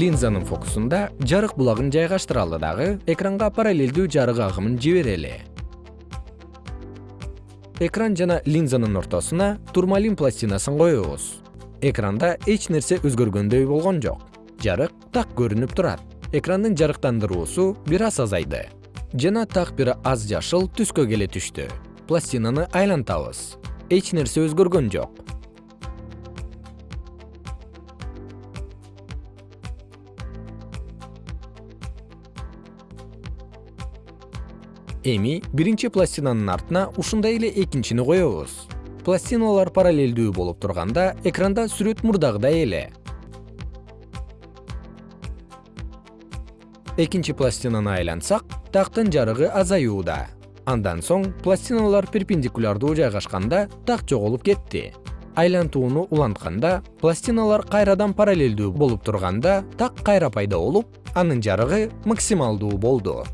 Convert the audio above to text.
линзанын фокусунда жарык булагын жайгаштыралы дагы экранга параллелдүү жарык агымын жиберели. Экран жана линзанын ортосуна турмалин пластинасын коебуз. Экранда эч нерсе өзгөргөндөй болгон жок. Жарык так көрүнүп турат. Экрандын жарыктандыруусу бир аз азайды. Жана так бир аз жашыл түскө келе түштү. Пластинаны айлантабыз. Эч нерсе өзгөргөн жок эми биринчи пластинанын артына ушундай эле экинчини коебуз. Пластиналар параллелдүү болуп турганда экранда сүрөт мурдагыдай эле. Экинчи пластинаны айлантсак тактын жарыгы азаюуда. Андан соң пластиналар перпендикулярдуу жайгашканда так жоголуп кетти. Айлантууну улантканда пластиналар кайрадан параллелдүү болуп турганда так кайра пайда болуп анын жарыгы максималдуу болду